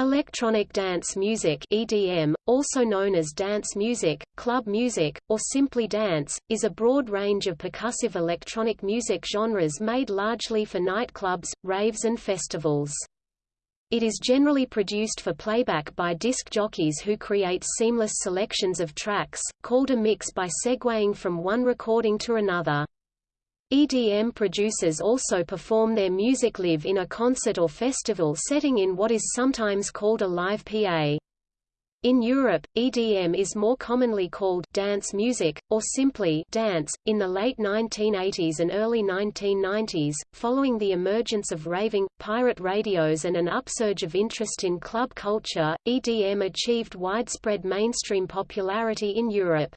Electronic dance music EDM, also known as dance music, club music, or simply dance, is a broad range of percussive electronic music genres made largely for nightclubs, raves and festivals. It is generally produced for playback by disc jockeys who create seamless selections of tracks, called a mix by segueing from one recording to another. EDM producers also perform their music live in a concert or festival setting in what is sometimes called a live PA. In Europe, EDM is more commonly called dance music, or simply dance. In the late 1980s and early 1990s, following the emergence of raving, pirate radios and an upsurge of interest in club culture, EDM achieved widespread mainstream popularity in Europe.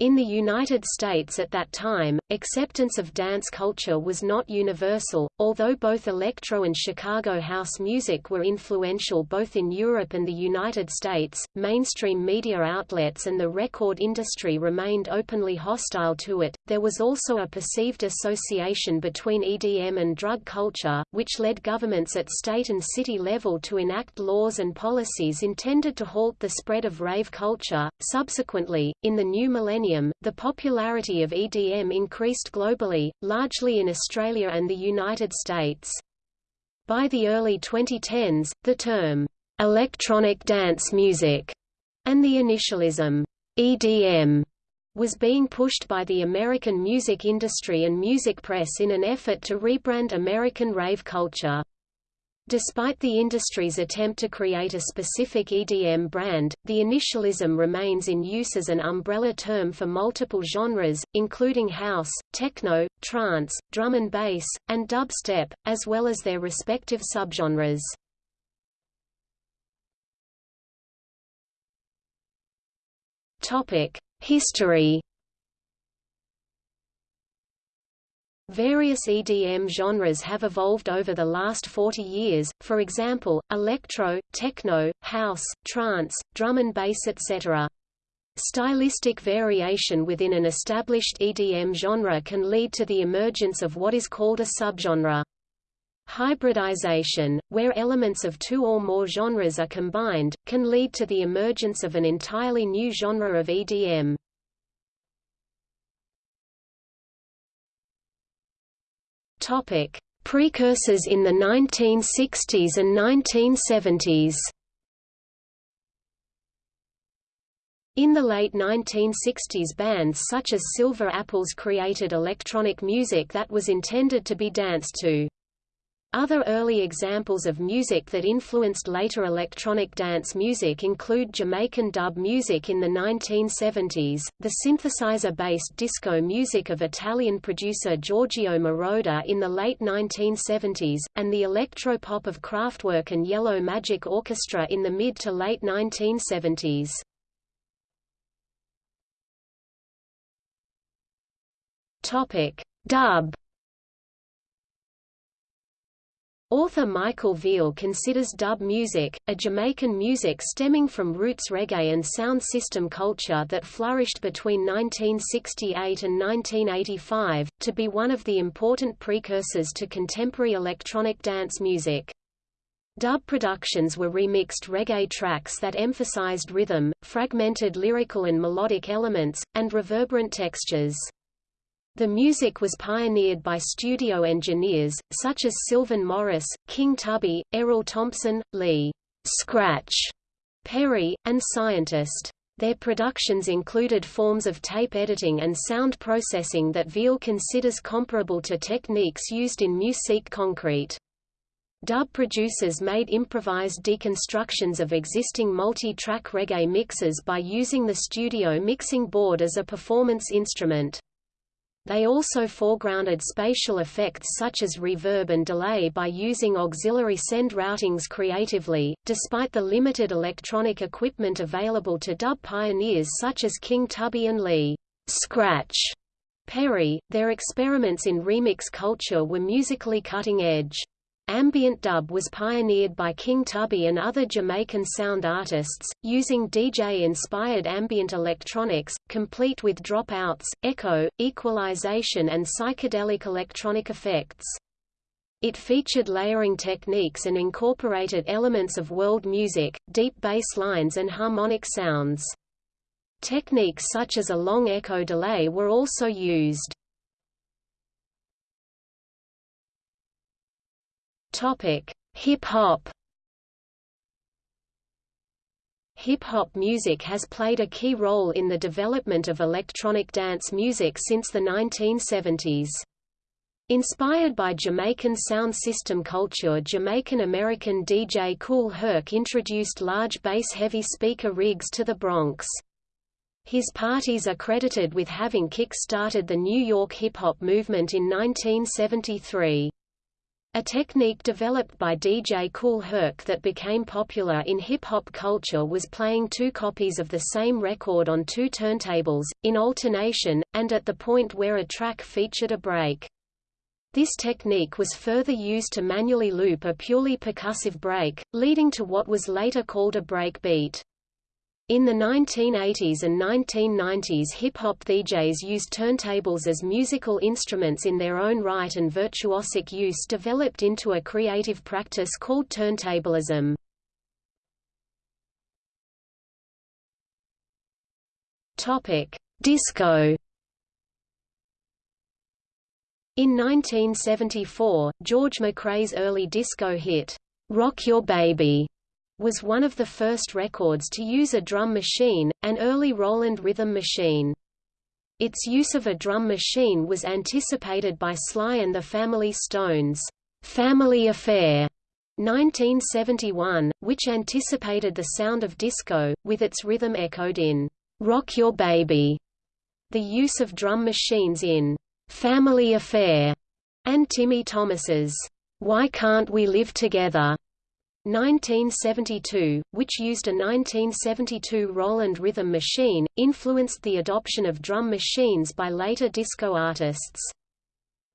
In the United States at that time, acceptance of dance culture was not universal, although both electro and Chicago house music were influential both in Europe and the United States. Mainstream media outlets and the record industry remained openly hostile to it. There was also a perceived association between EDM and drug culture, which led governments at state and city level to enact laws and policies intended to halt the spread of rave culture. Subsequently, in the new millennium, millennium, the popularity of EDM increased globally, largely in Australia and the United States. By the early 2010s, the term, "'electronic dance music' and the initialism, "'EDM' was being pushed by the American music industry and music press in an effort to rebrand American rave culture. Despite the industry's attempt to create a specific EDM brand, the initialism remains in use as an umbrella term for multiple genres, including house, techno, trance, drum and bass, and dubstep, as well as their respective subgenres. History Various EDM genres have evolved over the last 40 years, for example, electro, techno, house, trance, drum and bass etc. Stylistic variation within an established EDM genre can lead to the emergence of what is called a subgenre. Hybridization, where elements of two or more genres are combined, can lead to the emergence of an entirely new genre of EDM. Topic: Precursors in the 1960s and 1970s. In the late 1960s bands such as Silver Apples created electronic music that was intended to be danced to. Other early examples of music that influenced later electronic dance music include Jamaican dub music in the 1970s, the synthesizer-based disco music of Italian producer Giorgio Moroder in the late 1970s, and the electropop of Kraftwerk and Yellow Magic Orchestra in the mid to late 1970s. Dub Author Michael Veal considers dub music, a Jamaican music stemming from roots reggae and sound system culture that flourished between 1968 and 1985, to be one of the important precursors to contemporary electronic dance music. Dub productions were remixed reggae tracks that emphasized rhythm, fragmented lyrical and melodic elements, and reverberant textures. The music was pioneered by studio engineers, such as Sylvan Morris, King Tubby, Errol Thompson, Lee Scratch Perry, and Scientist. Their productions included forms of tape editing and sound processing that Veal considers comparable to techniques used in musique concrete. Dub producers made improvised deconstructions of existing multi-track reggae mixes by using the studio mixing board as a performance instrument. They also foregrounded spatial effects such as reverb and delay by using auxiliary send routings creatively. Despite the limited electronic equipment available to dub pioneers such as King Tubby and Lee Scratch Perry, their experiments in remix culture were musically cutting edge. Ambient dub was pioneered by King Tubby and other Jamaican sound artists, using DJ-inspired ambient electronics, complete with dropouts, echo, equalization and psychedelic electronic effects. It featured layering techniques and incorporated elements of world music, deep bass lines and harmonic sounds. Techniques such as a long echo delay were also used. Topic: Hip hop. Hip hop music has played a key role in the development of electronic dance music since the 1970s. Inspired by Jamaican sound system culture Jamaican-American DJ Kool Herc introduced large bass-heavy speaker rigs to the Bronx. His parties are credited with having kick-started the New York hip-hop movement in 1973. A technique developed by DJ Kool Herc that became popular in hip-hop culture was playing two copies of the same record on two turntables, in alternation, and at the point where a track featured a break. This technique was further used to manually loop a purely percussive break, leading to what was later called a break beat. In the 1980s and 1990s hip-hop DJs used turntables as musical instruments in their own right and virtuosic use developed into a creative practice called turntablism. Disco in 1974, George McCrae's early disco hit, "'Rock Your Baby' was one of the first records to use a drum machine, an early Roland rhythm machine. Its use of a drum machine was anticipated by Sly and the Family Stone's "'Family Affair' 1971, which anticipated the sound of disco, with its rhythm echoed in "'Rock Your Baby'. The use of drum machines in Family Affair, and Timmy Thomas's Why Can't We Live Together 1972, which used a 1972 Roland rhythm machine, influenced the adoption of drum machines by later disco artists.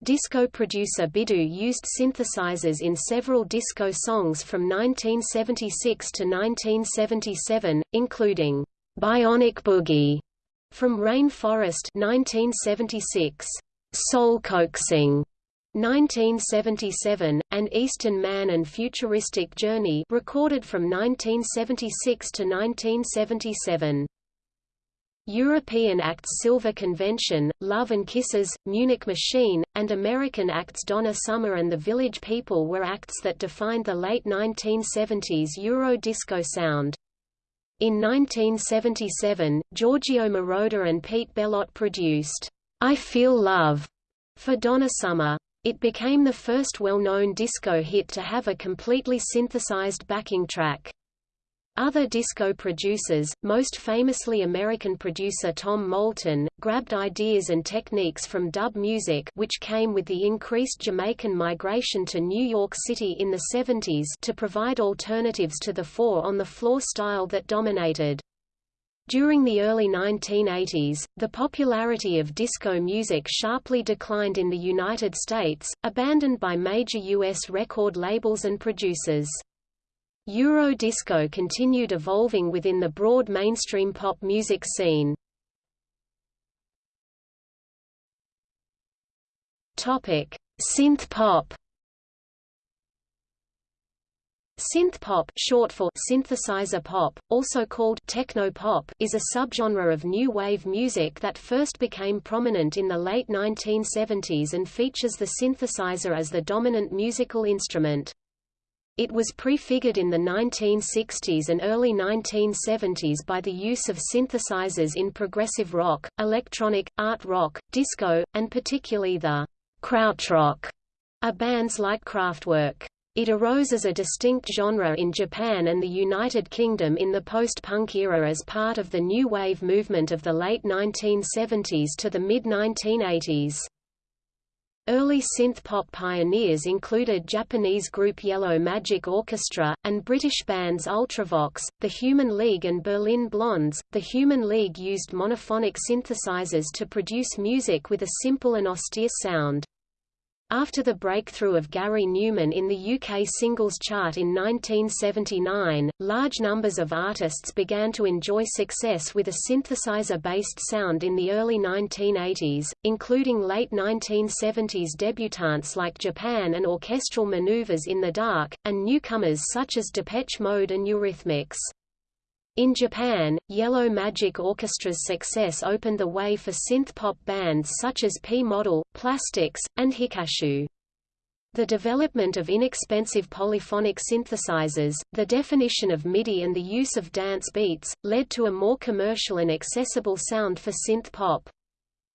Disco producer Biddu used synthesizers in several disco songs from 1976 to 1977, including Bionic Boogie from Rain Forest 1976. Soul Coaxing 1977, and Eastern Man and Futuristic Journey recorded from 1976 to 1977. European acts Silver Convention, Love and Kisses, Munich Machine, and American acts Donna Summer and the Village People were acts that defined the late 1970s Euro disco sound. In 1977, Giorgio Moroder and Pete Bellotte produced I Feel Love for Donna Summer. It became the first well-known disco hit to have a completely synthesized backing track. Other disco producers, most famously American producer Tom Moulton, grabbed ideas and techniques from dub music which came with the increased Jamaican migration to New York City in the 70s to provide alternatives to the four-on-the-floor style that dominated. During the early 1980s, the popularity of disco music sharply declined in the United States, abandoned by major U.S. record labels and producers. Euro disco continued evolving within the broad mainstream pop music scene. Synth pop Synth pop, short for synthesizer pop, also called techno pop, is a subgenre of new wave music that first became prominent in the late 1970s and features the synthesizer as the dominant musical instrument. It was prefigured in the 1960s and early 1970s by the use of synthesizers in progressive rock, electronic, art rock, disco, and particularly the krautrock, a bands like Kraftwerk. It arose as a distinct genre in Japan and the United Kingdom in the post-punk era as part of the new wave movement of the late 1970s to the mid-1980s. Early synth-pop pioneers included Japanese group Yellow Magic Orchestra, and British bands Ultravox, The Human League and Berlin Blondes. The Human League used monophonic synthesizers to produce music with a simple and austere sound. After the breakthrough of Gary Numan in the UK singles chart in 1979, large numbers of artists began to enjoy success with a synthesizer-based sound in the early 1980s, including late 1970s debutantes like Japan and Orchestral Maneuvers in the Dark, and newcomers such as Depeche Mode and Eurythmics. In Japan, Yellow Magic Orchestra's success opened the way for synth-pop bands such as P-Model, Plastics, and Hikashu. The development of inexpensive polyphonic synthesizers, the definition of MIDI and the use of dance beats, led to a more commercial and accessible sound for synth pop.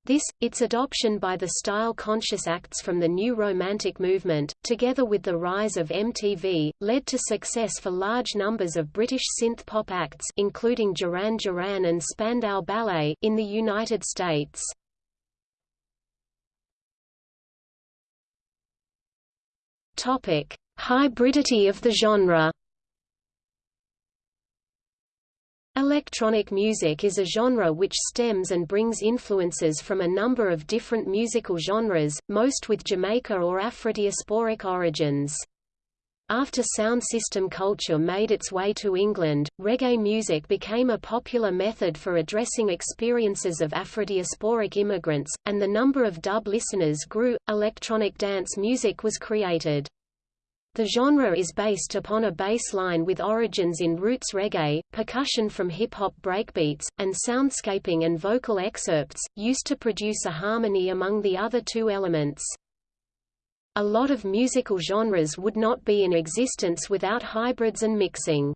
This, its adoption by the style-conscious acts from the New Romantic movement, together with the rise of MTV, led to success for large numbers of British synth-pop acts including Duran Duran and Spandau Ballet in the United States. Hybridity of the genre Electronic music is a genre which stems and brings influences from a number of different musical genres, most with Jamaica or Afrodiasporic origins. After sound system culture made its way to England, reggae music became a popular method for addressing experiences of Afrodiasporic immigrants, and the number of dub listeners grew. Electronic dance music was created. The genre is based upon a bass line with origins in roots reggae, percussion from hip-hop breakbeats, and soundscaping and vocal excerpts, used to produce a harmony among the other two elements. A lot of musical genres would not be in existence without hybrids and mixing.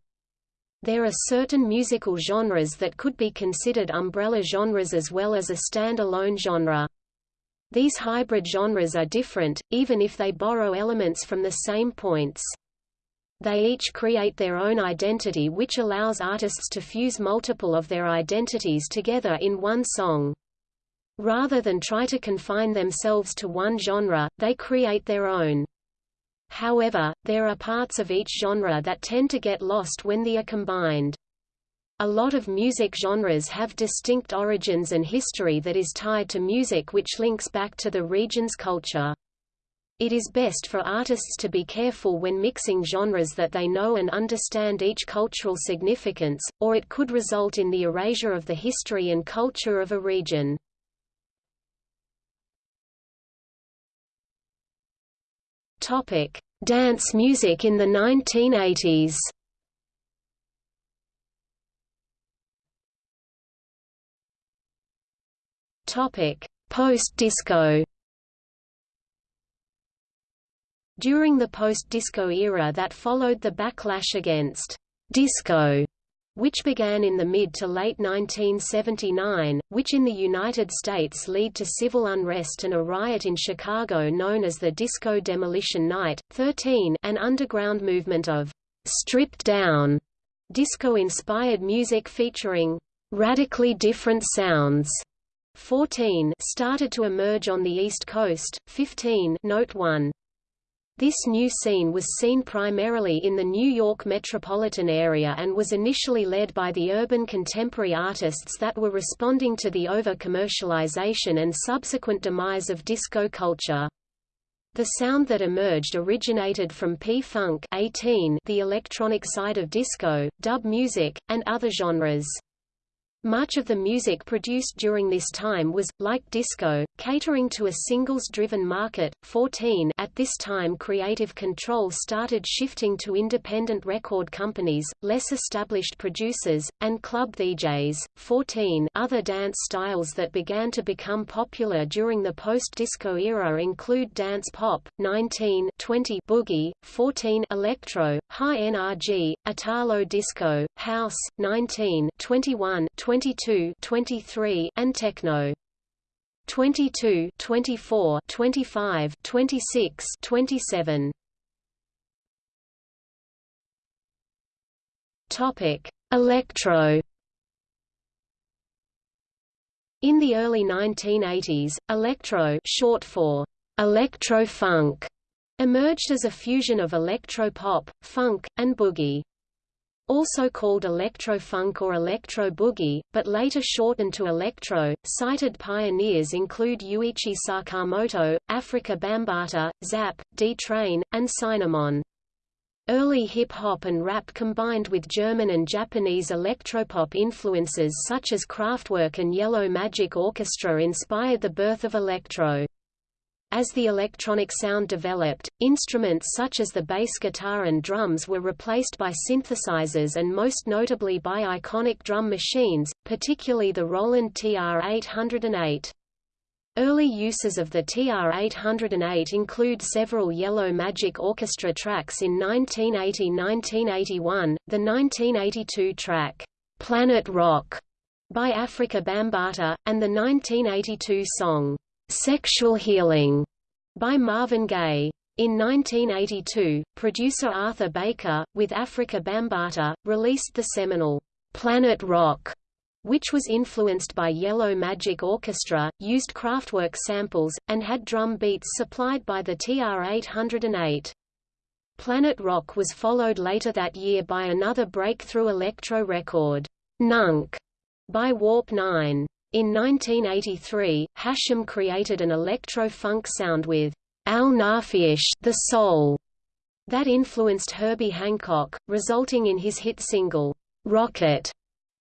There are certain musical genres that could be considered umbrella genres as well as a stand-alone genre. These hybrid genres are different, even if they borrow elements from the same points. They each create their own identity which allows artists to fuse multiple of their identities together in one song. Rather than try to confine themselves to one genre, they create their own. However, there are parts of each genre that tend to get lost when they are combined. A lot of music genres have distinct origins and history that is tied to music which links back to the region's culture. It is best for artists to be careful when mixing genres that they know and understand each cultural significance, or it could result in the erasure of the history and culture of a region. Dance music in the 1980s Post-disco. During the post-disco era that followed the backlash against disco, which began in the mid to late 1979, which in the United States led to civil unrest and a riot in Chicago known as the Disco Demolition Night, 13 an underground movement of stripped down disco-inspired music featuring radically different sounds 14 started to emerge on the East Coast. 15 Note 1. This new scene was seen primarily in the New York metropolitan area and was initially led by the urban contemporary artists that were responding to the over-commercialization and subsequent demise of disco culture. The sound that emerged originated from P-Funk the electronic side of disco, dub music, and other genres. Much of the music produced during this time was, like disco, catering to a singles-driven market. 14 At this time creative control started shifting to independent record companies, less established producers, and club DJs. 14 Other dance styles that began to become popular during the post-disco era include dance pop, 19 20 boogie, 14 electro, high NRG, Italo disco, house, 19 21 22 23 and techno. 22 24 25 26 27 topic electro. In the early 1980s electro short for electro funk emerged as a fusion of electro pop funk and boogie also called electro-funk or electro-boogie, but later shortened to electro. Cited pioneers include Ryuichi Sakamoto, Afrika Bambaataa, Zapp, D-Train, and Sinnamon. Early hip-hop and rap combined with German and Japanese electropop influences such as Kraftwerk and Yellow Magic Orchestra inspired the birth of electro. As the electronic sound developed, instruments such as the bass guitar and drums were replaced by synthesizers and most notably by iconic drum machines, particularly the Roland TR-808. Early uses of the TR-808 include several Yellow Magic Orchestra tracks in 1980–1981, the 1982 track, "'Planet Rock' by Afrika Bambaataa, and the 1982 song, "'Sexual Healing' by Marvin Gaye. In 1982, producer Arthur Baker, with Afrika Bambaataa, released the seminal, "'Planet Rock' which was influenced by Yellow Magic Orchestra, used Kraftwerk samples, and had drum beats supplied by the TR-808. Planet Rock was followed later that year by another breakthrough electro record, Nunk, by Warp 9. In 1983, Hashim created an electro-funk sound with Al-Naafiysh the Soul that influenced Herbie Hancock, resulting in his hit single, Rockit,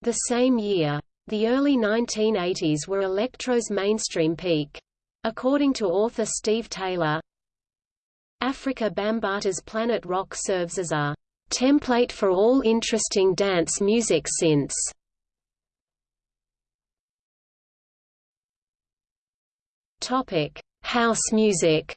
the same year. The early 1980s were electro's mainstream peak. According to author Steve Taylor, Afrika Bambaataa's Planet Rock serves as a template for all interesting dance music since Topic: House music.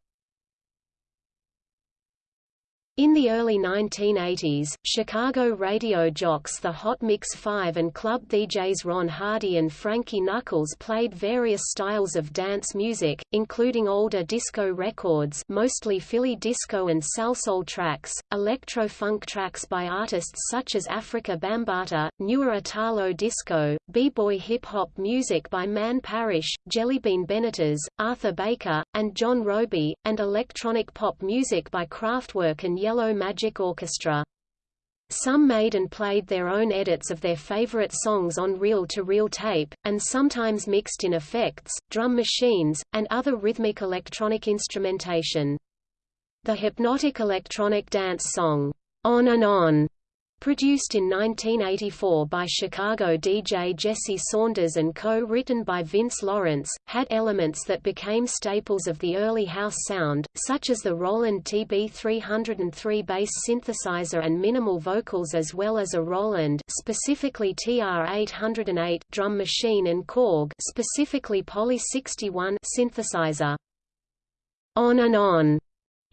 In the early 1980s, Chicago radio jocks the Hot Mix 5 and club DJs Ron Hardy and Frankie Knuckles played various styles of dance music, including older disco records mostly Philly disco and salsoul tracks, electro-funk tracks by artists such as Afrika Bambaataa, newer Italo disco, b-boy hip-hop music by Man Parrish, Jellybean Benitez, Arthur Baker, and John Robie, and electronic pop music by Kraftwerk and Yellow Magic Orchestra. Some made and played their own edits of their favorite songs on reel-to-reel -reel tape, and sometimes mixed in effects, drum machines, and other rhythmic electronic instrumentation. The hypnotic electronic dance song, On and On, Produced in 1984 by Chicago DJ Jesse Saunders and co-written by Vince Lawrence, had elements that became staples of the early house sound, such as the Roland TB-303 bass synthesizer and minimal vocals as well as a Roland specifically TR-808 drum machine and Korg specifically Poly 61 synthesizer. On and On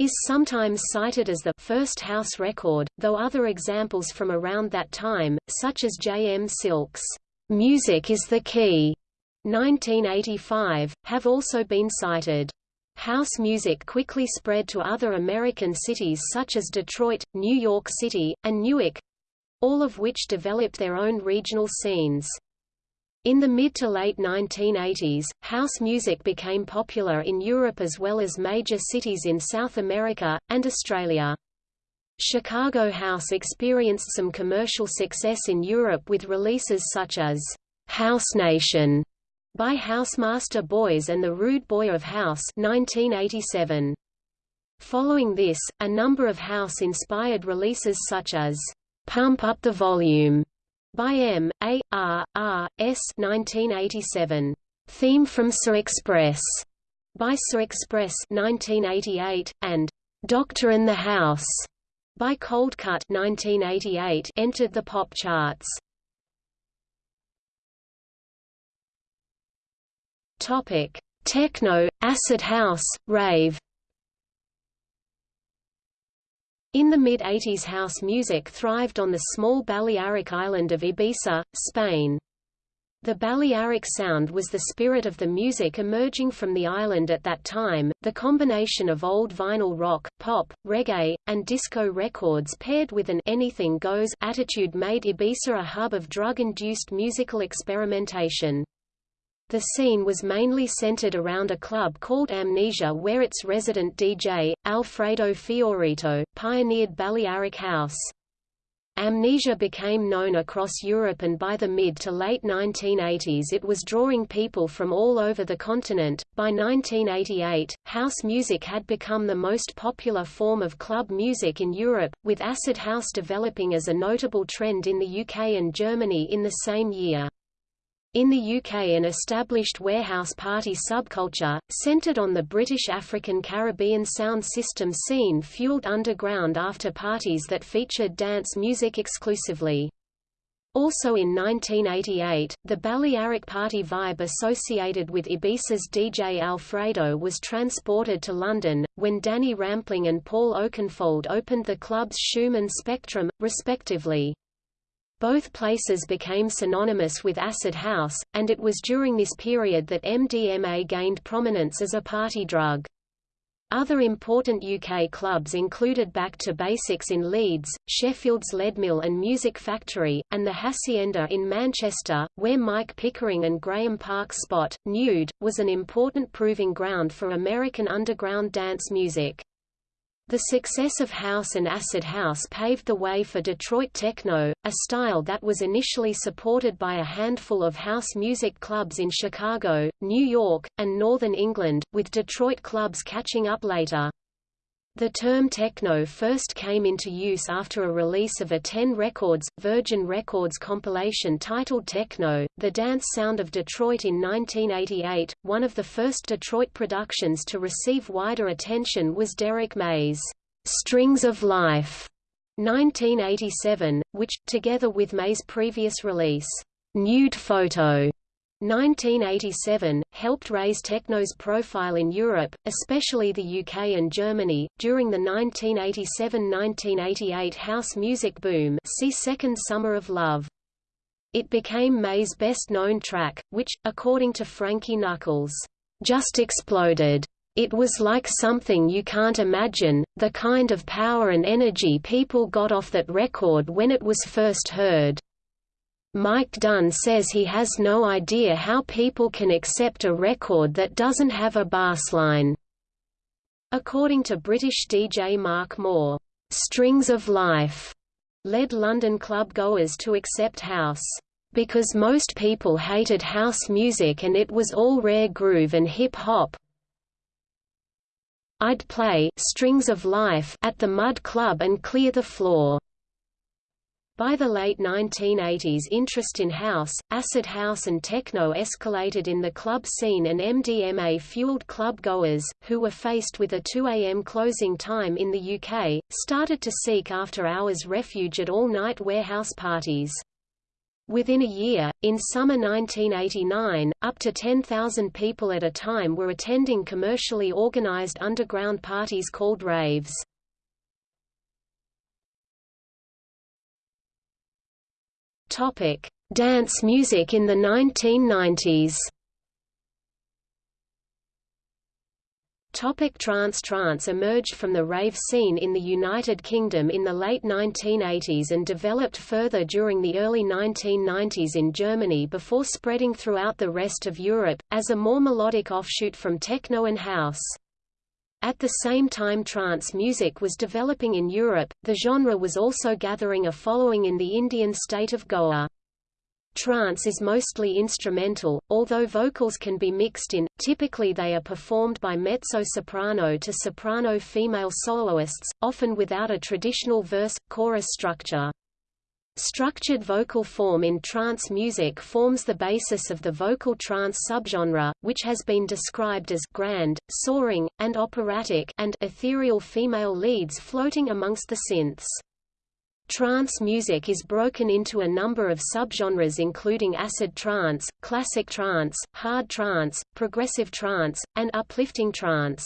is sometimes cited as the first house record, though other examples from around that time, such as J. M. Silk's Music is the Key 1985, have also been cited. House music quickly spread to other American cities such as Detroit, New York City, and Newark—all of which developed their own regional scenes. In the mid to late 1980s, house music became popular in Europe as well as major cities in South America, and Australia. Chicago House experienced some commercial success in Europe with releases such as House Nation by Housemaster Boyz and The Rude Boy of House 1987. Following this, a number of house-inspired releases such as Pump Up the Volume by M. A. R. R. S. 1987. Theme from Sir Express by Sir Express 1988, and Doctor in the House by Coldcut 1988 entered the pop charts. Topic: Techno, acid house, rave. In the mid-80s house music thrived on the small Balearic island of Ibiza, Spain. The Balearic sound was the spirit of the music emerging from the island at that time. The combination of old vinyl rock, pop, reggae, and disco records paired with an anything goes attitude made Ibiza a hub of drug-induced musical experimentation. The scene was mainly centered around a club called Amnesia where its resident DJ, Alfredo Fiorito, pioneered Balearic House. Amnesia became known across Europe and by the mid to late 1980s it was drawing people from all over the continent. By 1988, house music had become the most popular form of club music in Europe, with acid house developing as a notable trend in the UK and Germany in the same year. In the UK an established warehouse party subculture, centred on the British African Caribbean sound system scene fueled underground after parties that featured dance music exclusively. Also in 1988, the Balearic party vibe associated with Ibiza's DJ Alfredo was transported to London, when Danny Rampling and Paul Oakenfold opened the clubs Shoom and Spectrum, respectively. Both places became synonymous with acid house, and it was during this period that MDMA gained prominence as a party drug. Other important UK clubs included Back to Basics in Leeds, Sheffield's Leadmill and Music Factory, and the Hacienda in Manchester, where Mike Pickering and Graeme Park's spot, Nude, was an important proving ground for American underground dance music. The success of house and acid house paved the way for Detroit techno, a style that was initially supported by a handful of house music clubs in Chicago, New York, and northern England, with Detroit clubs catching up later. The term techno first came into use after a release of a 10 Records, Virgin Records compilation titled Techno, The Dance Sound of Detroit in 1988. One of the first Detroit productions to receive wider attention was Derrick May's Strings of Life 1987, which, together with May's previous release, Nude Photo 1987, helped raise techno's profile in Europe, especially the UK and Germany, during the 1987–1988 house music boom see Second Summer of Love. It became May's best-known track, which, according to Frankie Knuckles, "...just exploded. It was like something you can't imagine, the kind of power and energy people got off that record when it was first heard." Mike Dunn says he has no idea how people can accept a record that doesn't have a bassline. According to British DJ Mark Moore, "'Strings of Life' led London club goers to accept house. Because most people hated house music and it was all rare groove and hip-hop, I'd play Strings of Life at the Mud Club and clear the floor. By the late 1980s interest in house, acid house and techno escalated in the club scene and MDMA-fueled club goers, who were faced with a 2 a.m. closing time in the UK, started to seek after-hours refuge at all-night warehouse parties. Within a year, in summer 1989, up to 10,000 people at a time were attending commercially organized underground parties called raves. Topic: Dance music in the 1990s. Topic trance Trance emerged from the rave scene in the United Kingdom in the late 1980s and developed further during the early 1990s in Germany before spreading throughout the rest of Europe, as a more melodic offshoot from techno and house. At the same time trance music was developing in Europe, the genre was also gathering a following in the Indian state of Goa. Trance is mostly instrumental, although vocals can be mixed in, typically they are performed by mezzo-soprano to soprano female soloists, often without a traditional verse-chorus structure. Structured vocal form in trance music forms the basis of the vocal trance subgenre, which has been described as grand, soaring, and operatic and ethereal female leads floating amongst the synths. Trance music is broken into a number of subgenres including acid trance, classic trance, hard trance, progressive trance, and uplifting trance.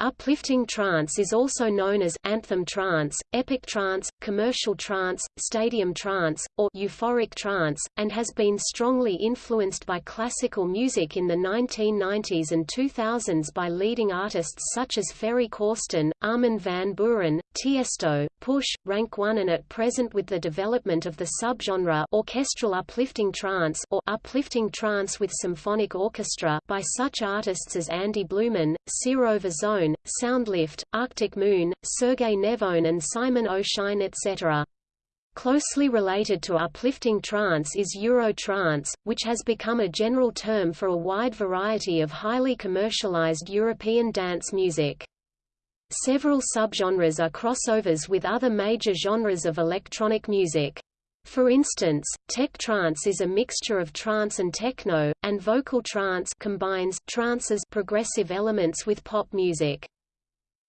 Uplifting trance is also known as anthem trance, epic trance, commercial trance, stadium trance, or euphoric trance, and has been strongly influenced by classical music in the 1990s and 2000s by leading artists such as Ferry Corsten, Armin van Buuren, Tiesto, Push, Rank One and at present with the development of the subgenre orchestral uplifting trance or uplifting trance with symphonic orchestra by such artists as Andy Blueman, Searova Zone Soundlift, Arctic Moon, Sergei Nevone and Simon O'Shine etc. Closely related to uplifting trance is Eurotrance, which has become a general term for a wide variety of highly commercialized European dance music. Several subgenres are crossovers with other major genres of electronic music. For instance, tech trance is a mixture of trance and techno, and vocal trance combines trance's progressive elements with pop music.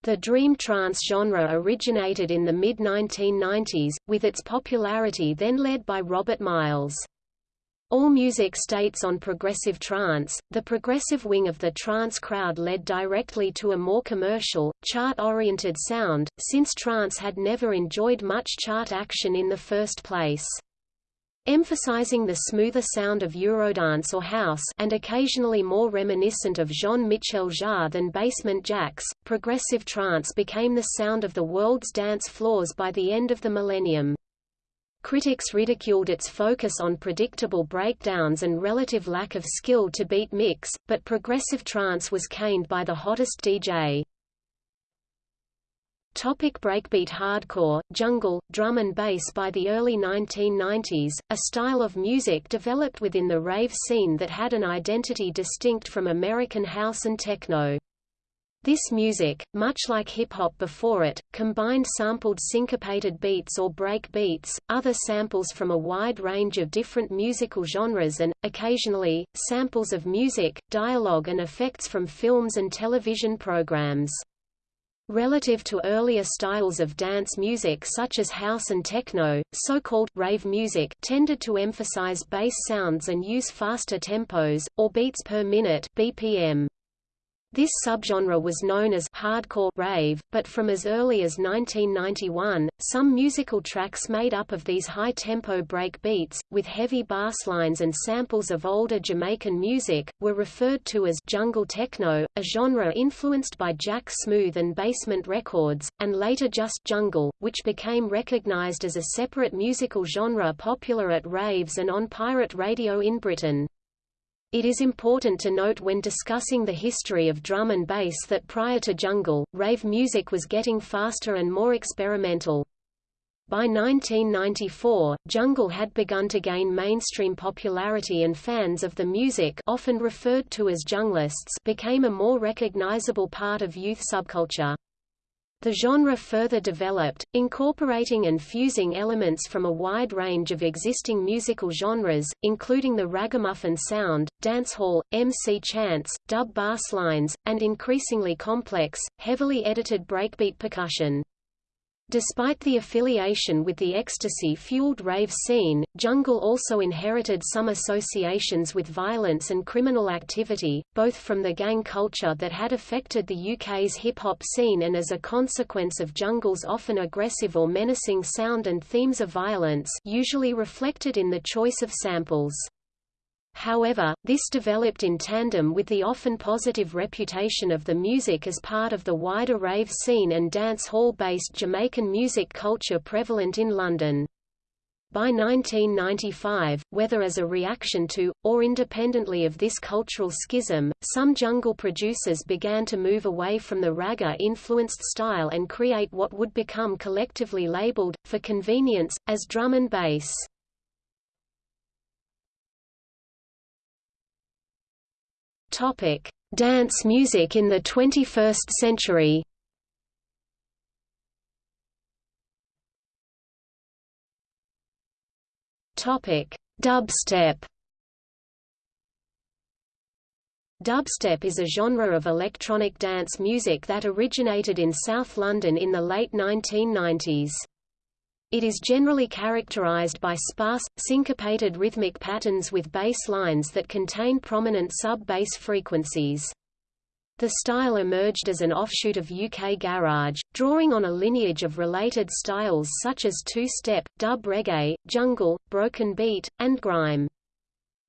The dream trance genre originated in the mid-1990s, with its popularity then led by Robert Miles. AllMusic states on progressive trance, the progressive wing of the trance crowd led directly to a more commercial, chart-oriented sound, since trance had never enjoyed much chart action in the first place emphasizing the smoother sound of Eurodance or house and occasionally more reminiscent of Jean-Michel Jarre than basement jaxx. Progressive trance became the sound of the world's dance floors by the end of the millennium. Critics ridiculed its focus on predictable breakdowns and relative lack of skill to beat mix, but progressive trance was caned by the hottest DJ. Topic breakbeat hardcore, jungle, drum and bass By the early 1990s, a style of music developed within the rave scene that had an identity distinct from American house and techno. This music, much like hip-hop before it, combined sampled syncopated beats or break beats, other samples from a wide range of different musical genres and, occasionally, samples of music, dialogue and effects from films and television programs. Relative to earlier styles of dance music such as house and techno, so-called rave music tended to emphasize bass sounds and use faster tempos, or beats per minute BPM. This subgenre was known as hardcore rave, but from as early as 1991, some musical tracks made up of these high-tempo break beats, with heavy bass lines and samples of older Jamaican music, were referred to as jungle techno, a genre influenced by Jack Smooth and Basement Records, and later just jungle, which became recognized as a separate musical genre popular at raves and on pirate radio in Britain. It is important to note when discussing the history of drum and bass that prior to jungle, rave music was getting faster and more experimental. By 1994, jungle had begun to gain mainstream popularity and fans of the music often referred to as junglists became a more recognizable part of youth subculture. The genre further developed, incorporating and fusing elements from a wide range of existing musical genres, including the ragamuffin sound, dancehall, MC chants, dub bass lines, and increasingly complex, heavily edited breakbeat percussion. Despite the affiliation with the ecstasy-fueled rave scene, Jungle also inherited some associations with violence and criminal activity, both from the gang culture that had affected the UK's hip-hop scene and as a consequence of Jungle's often aggressive or menacing sound and themes of violence usually reflected in the choice of samples. However, this developed in tandem with the often positive reputation of the music as part of the wider rave scene and dance hall-based Jamaican music culture prevalent in London. By 1995, whether as a reaction to, or independently of this cultural schism, some jungle producers began to move away from the ragga-influenced style and create what would become collectively labeled, for convenience, as drum and bass. Topic: Dance music in the 21st century. Topic: Dubstep. Dubstep is a genre of electronic dance music that originated in South London in the late 1990s. It is generally characterized by sparse, syncopated rhythmic patterns with bass lines that contain prominent sub-bass frequencies. The style emerged as an offshoot of UK garage, drawing on a lineage of related styles such as two-step, dub reggae, jungle, broken beat, and grime.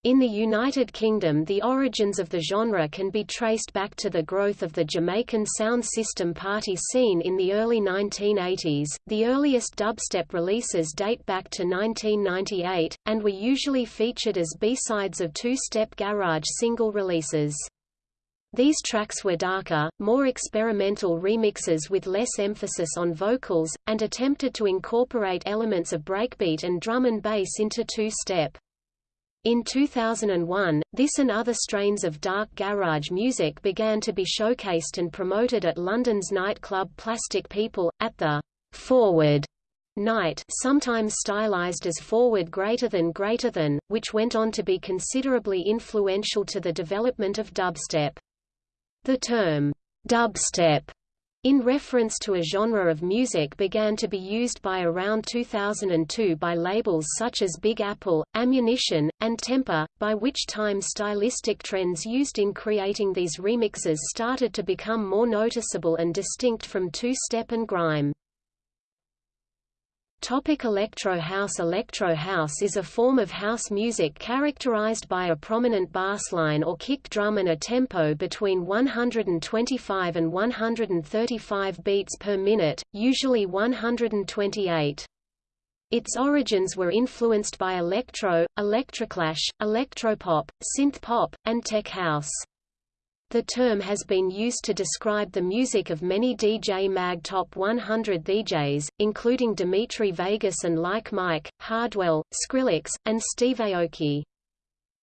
In the United Kingdom the origins of the genre can be traced back to the growth of the Jamaican sound system party scene in the early 1980s. The earliest dubstep releases date back to 1998, and were usually featured as B-sides of two-step garage single releases. These tracks were darker, more experimental remixes with less emphasis on vocals, and attempted to incorporate elements of breakbeat and drum and bass into two-step. In 2001, this and other strains of dark garage music began to be showcased and promoted at London's nightclub Plastic People, at the Forward night sometimes stylized as forward greater than greater than, which went on to be considerably influential to the development of dubstep. The term, dubstep, in reference to a genre of music began to be used by around 2002 by labels such as Big Apple, Ammunition, and Tempa, by which time stylistic trends used in creating these remixes started to become more noticeable and distinct from two-step and grime. Topic electro house Electro house is a form of house music characterized by a prominent bassline or kick drum and a tempo between 125 and 135 beats per minute, usually 128. Its origins were influenced by electro, electroclash, electropop, synth pop, and tech house. The term has been used to describe the music of many DJ Mag Top 100 DJs, including Dimitri Vegas and Like Mike, Hardwell, Skrillex, and Steve Aoki.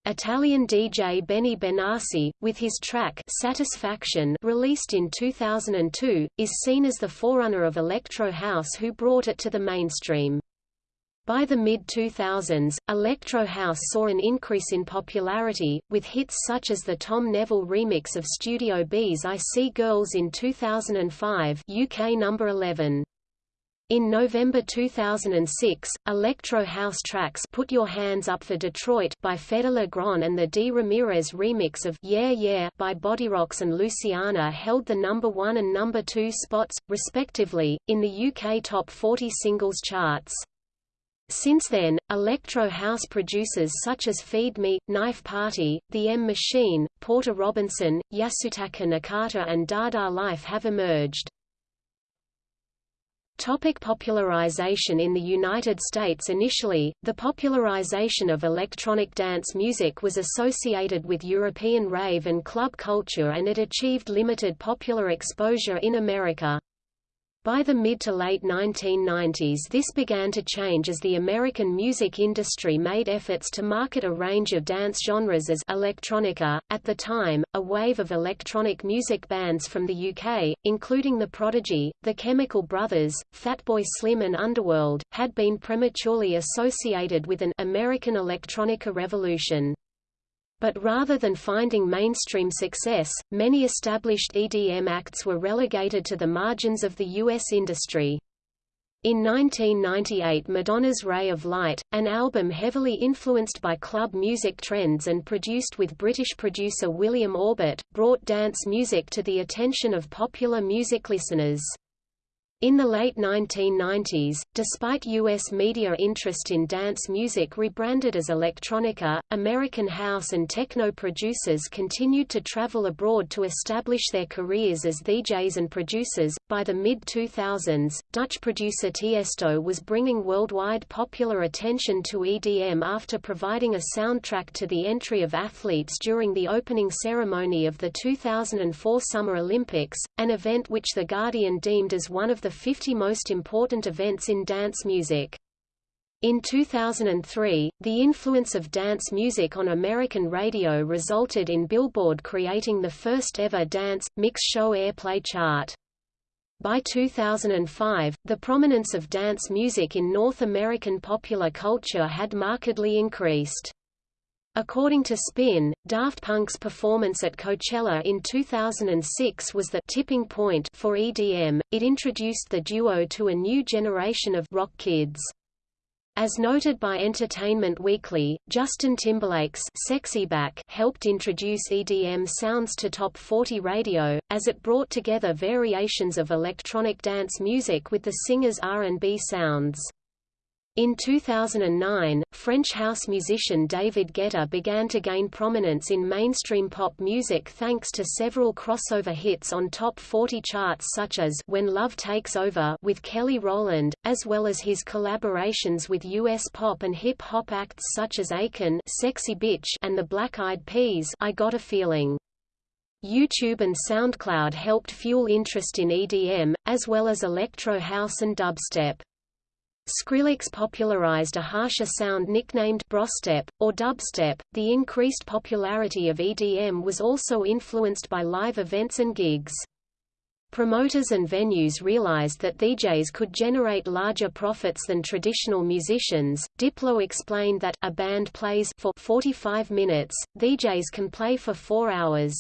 Italian DJ Benny Benassi, with his track Satisfaction released in 2002, is seen as the forerunner of electro house who brought it to the mainstream. By the mid-2000s, electro house saw an increase in popularity, with hits such as the Tom Neville remix of Studio B's I See Girls in 2005 UK number 11. In November 2006, electro house tracks Put Your Hands Up for Detroit by Fedde Le Grand and the D. Ramirez remix of Yeah Yeah by Bodyrox and Luciana held the number 1 and number 2 spots, respectively, in the UK Top 40 Singles charts. Since then, electro house producers such as Feed Me, Knife Party, The M Machine, Porter Robinson, Yasutaka Nakata and Dada Life have emerged. Topic popularization In the United States Initially, the popularization of electronic dance music was associated with European rave and club culture and it achieved limited popular exposure in America. By the mid to late 1990s this began to change as the American music industry made efforts to market a range of dance genres as electronica. At the time, a wave of electronic music bands from the UK, including The Prodigy, The Chemical Brothers, Fatboy Slim and Underworld, had been prematurely associated with an American electronica revolution. But rather than finding mainstream success, many established EDM acts were relegated to the margins of the U.S. industry. In 1998 Madonna's Ray of Light, an album heavily influenced by club music trends and produced with British producer William Orbit, brought dance music to the attention of popular music listeners. In the late 1990s, despite U.S. media interest in dance music rebranded as electronica, American house and techno producers continued to travel abroad to establish their careers as DJs and producers. By the mid 2000s, Dutch producer Tiesto was bringing worldwide popular attention to EDM after providing a soundtrack to the entry of athletes during the opening ceremony of the 2004 Summer Olympics, an event which The Guardian deemed as one of the the 50 most important events in dance music. In 2003, the influence of dance music on American radio resulted in Billboard creating the first ever dance, mix show airplay chart. By 2005, the prominence of dance music in North American popular culture had markedly increased. According to Spin, Daft Punk's performance at Coachella in 2006 was the tipping point for EDM. It introduced the duo to a new generation of rock kids. As noted by Entertainment Weekly, Justin Timberlake's Sexy Back helped introduce EDM sounds to Top 40 radio, as it brought together variations of electronic dance music with the singer's R&B sounds. In 2009, French house musician David Guetta began to gain prominence in mainstream pop music thanks to several crossover hits on top 40 charts such as When Love Takes Over with Kelly Rowland, as well as his collaborations with US pop and hip-hop acts such as Akon Sexy Bitch and the Black Eyed Peas I Got a Feeling. YouTube and SoundCloud helped fuel interest in EDM, as well as electro house and dubstep. Skrillex popularized a harsher sound nicknamed brostep, or dubstep. The increased popularity of EDM was also influenced by live events and gigs. Promoters and venues realized that DJs could generate larger profits than traditional musicians. Diplo explained that a band plays for 45 minutes, DJs can play for 4 hours.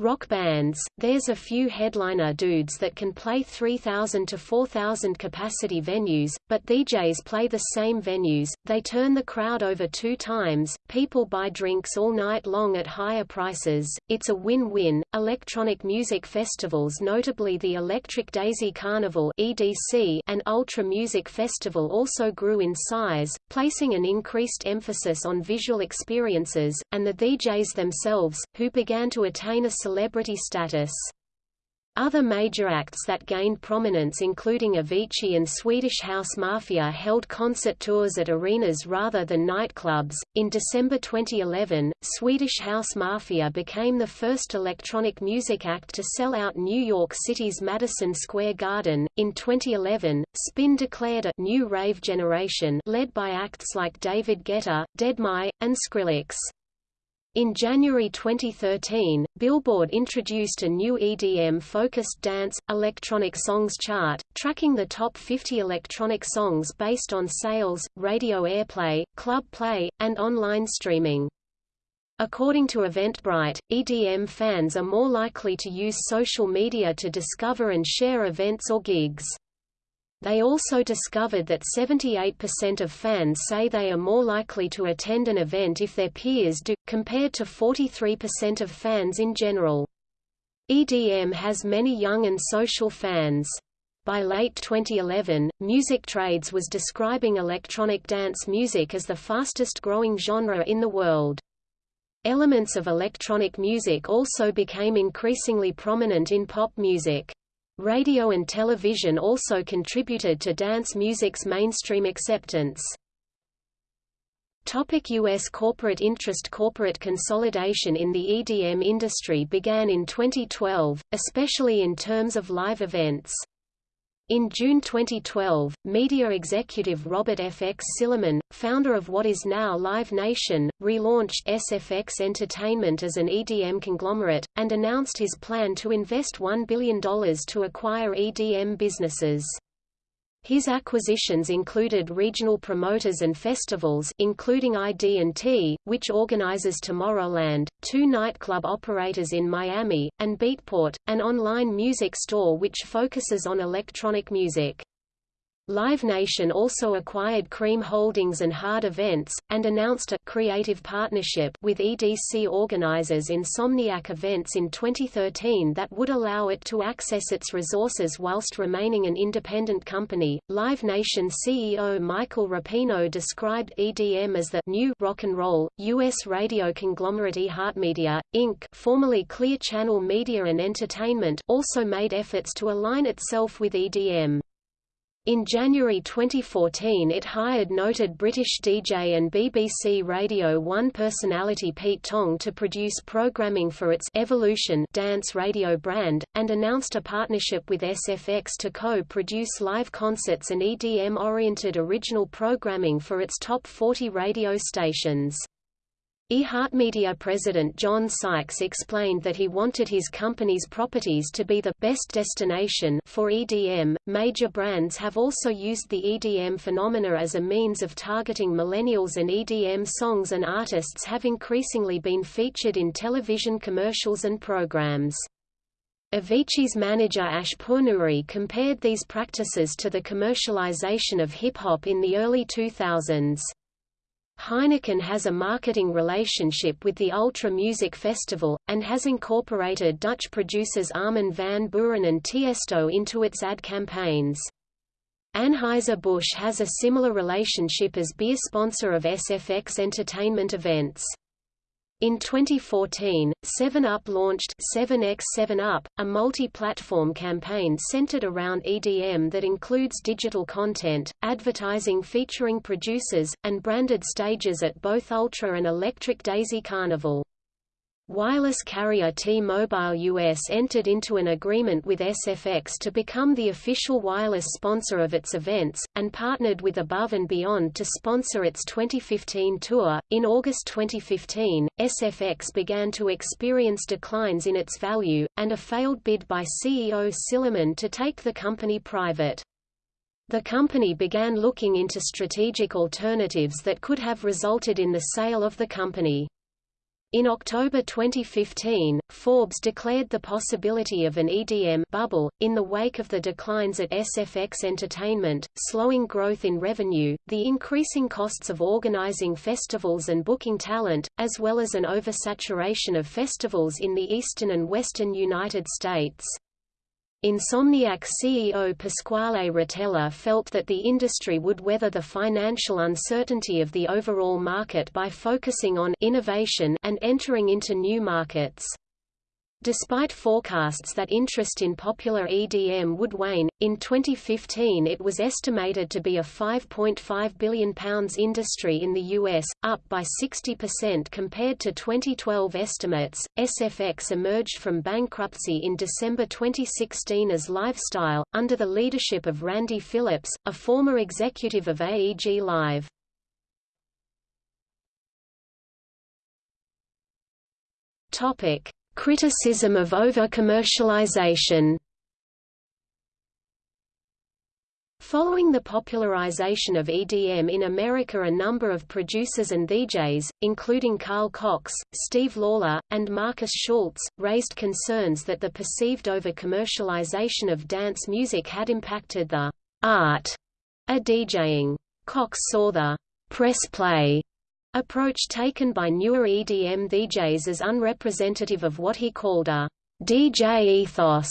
Rock bands, there's a few headliner dudes that can play 3,000 to 4,000 capacity venues, but DJs play the same venues, they turn the crowd over two times, people buy drinks all night long at higher prices, it's a win-win. Electronic music festivals notably the Electric Daisy Carnival EDC and Ultra Music Festival also grew in size, placing an increased emphasis on visual experiences, and the DJs themselves, who began to attain a celebrity status. Other major acts that gained prominence including Avicii and Swedish House Mafia held concert tours at arenas rather than nightclubs. In December 2011, Swedish House Mafia became the first electronic music act to sell out New York City's Madison Square Garden. In 2011, Spin declared a new rave generation led by acts like David Guetta, Deadmau5, and Skrillex. In January 2013, Billboard introduced a new EDM-focused dance, electronic songs chart, tracking the top 50 electronic songs based on sales, radio airplay, club play, and online streaming. According to Eventbrite, EDM fans are more likely to use social media to discover and share events or gigs. They also discovered that 78% of fans say they are more likely to attend an event if their peers do, compared to 43% of fans in general. EDM has many young and social fans. By late 2011, Music Trades was describing electronic dance music as the fastest growing genre in the world. Elements of electronic music also became increasingly prominent in pop music. Radio and television also contributed to dance music's mainstream acceptance. Topic U.S. corporate interest Corporate consolidation in the EDM industry began in 2012, especially in terms of live events. In June 2012, media executive Robert F. X. Sillerman, founder of what is now Live Nation, relaunched SFX Entertainment as an EDM conglomerate, and announced his plan to invest $1 billion to acquire EDM businesses. His acquisitions included regional promoters and festivals including ID&T, which organizes Tomorrowland, two nightclub operators in Miami, and Beatport, an online music store which focuses on electronic music. Live Nation also acquired Cream Holdings and Hard Events, and announced a creative partnership with EDC organizers Insomniac Events in 2013 that would allow it to access its resources whilst remaining an independent company. Live Nation CEO Michael Rapino described EDM as the new rock and roll. U.S. radio conglomerate iHeartMedia, Inc., formerly Clear Channel Media and Entertainment, also made efforts to align itself with EDM. In January 2014 it hired noted British DJ and BBC Radio 1 personality Pete Tong to produce programming for its Evolution dance radio brand, and announced a partnership with SFX to co-produce live concerts and EDM-oriented original programming for its top 40 radio stations iHeartMedia president John Sykes explained that he wanted his company's properties to be the best destination for EDM. Major brands have also used the EDM phenomena as a means of targeting millennials and EDM songs and artists have increasingly been featured in television commercials and programs. Avicii's manager Ash Pournouri compared these practices to the commercialization of hip-hop in the early 2000s. Heineken has a marketing relationship with the Ultra Music Festival, and has incorporated Dutch producers Armin van Buuren and Tiesto into its ad campaigns. Anheuser-Busch has a similar relationship as beer sponsor of SFX entertainment events. In 2014, 7up launched 7x 7up, a multi-platform campaign centered around EDM that includes digital content, advertising featuring producers, and branded stages at both Ultra and Electric Daisy Carnival. Wireless carrier T-Mobile US entered into an agreement with SFX to become the official wireless sponsor of its events, and partnered with Above and Beyond to sponsor its 2015 tour. In August 2015, SFX began to experience declines in its value, and a failed bid by CEO Sillerman to take the company private. The company began looking into strategic alternatives that could have resulted in the sale of the company. In October 2015, Forbes declared the possibility of an EDM bubble, in the wake of the declines at SFX Entertainment, slowing growth in revenue, the increasing costs of organizing festivals and booking talent, as well as an oversaturation of festivals in the eastern and western United States. Insomniac CEO Pasquale Rotella felt that the industry would weather the financial uncertainty of the overall market by focusing on innovation and entering into new markets. Despite forecasts that interest in popular EDM would wane, in 2015 it was estimated to be a £5.5 billion industry in the US, up by 60% compared to 2012 estimates. SFX emerged from bankruptcy in December 2016 as LiveStyle, under the leadership of Randy Phillips, a former executive of AEG Live. Topic. Criticism of over-commercialization Following the popularization of EDM in America a number of producers and DJs, including Carl Cox, Steve Lawler, and Markus Schulz, raised concerns that the perceived over-commercialization of dance music had impacted the art of DJing. Cox saw the press play approach taken by newer EDM DJs as unrepresentative of what he called a DJ ethos.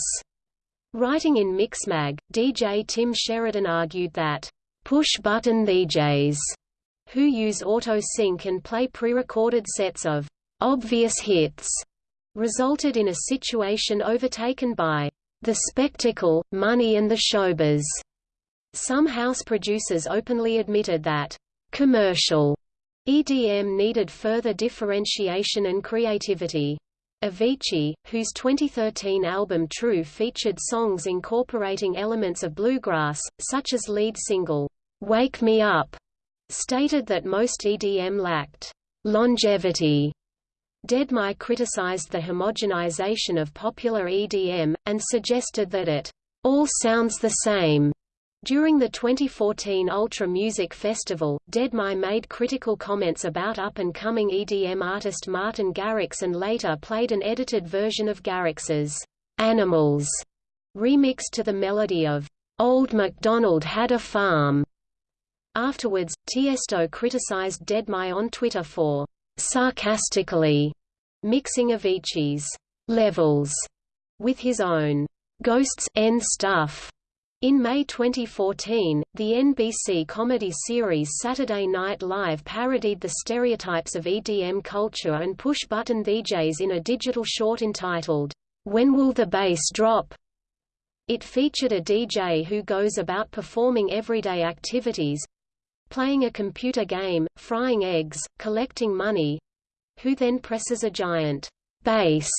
Writing in Mixmag, DJ Tim Sheridan argued that push-button DJs who use auto-sync and play pre-recorded sets of obvious hits resulted in a situation overtaken by the spectacle, money and the showbiz. Some house producers openly admitted that commercial EDM needed further differentiation and creativity. Avicii, whose 2013 album True featured songs incorporating elements of bluegrass, such as lead single, Wake Me Up, stated that most EDM lacked longevity. Deadmau criticized the homogenization of popular EDM, and suggested that it all sounds the same. During the 2014 Ultra Music Festival, Deadmau made critical comments about up-and-coming EDM artist Martin Garrix and later played an edited version of Garrix's "'Animals' remixed to the melody of "'Old MacDonald Had a Farm". Afterwards, Tiesto criticized Deadmau on Twitter for "'sarcastically' mixing Avicii's "'levels' with his own "'Ghosts' end stuff' In May 2014, the NBC comedy series Saturday Night Live parodied the stereotypes of EDM culture and push-button DJs in a digital short entitled, When Will the Bass Drop? It featured a DJ who goes about performing everyday activities—playing a computer game, frying eggs, collecting money—who then presses a giant bass